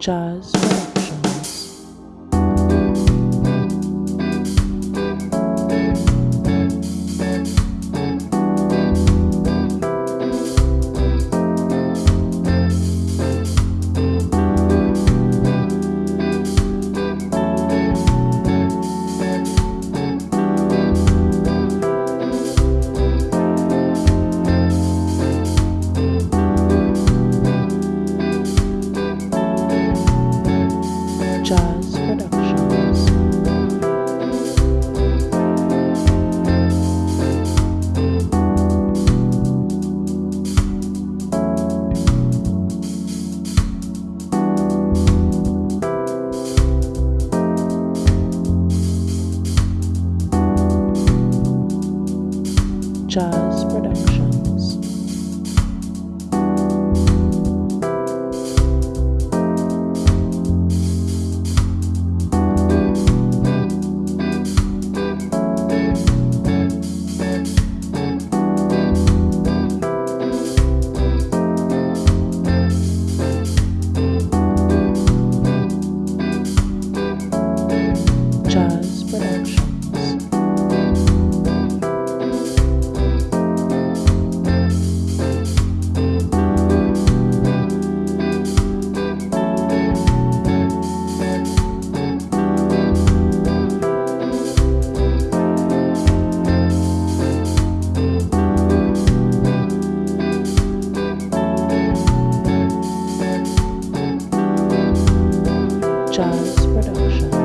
Jazz Jazz Production. Jazz Production.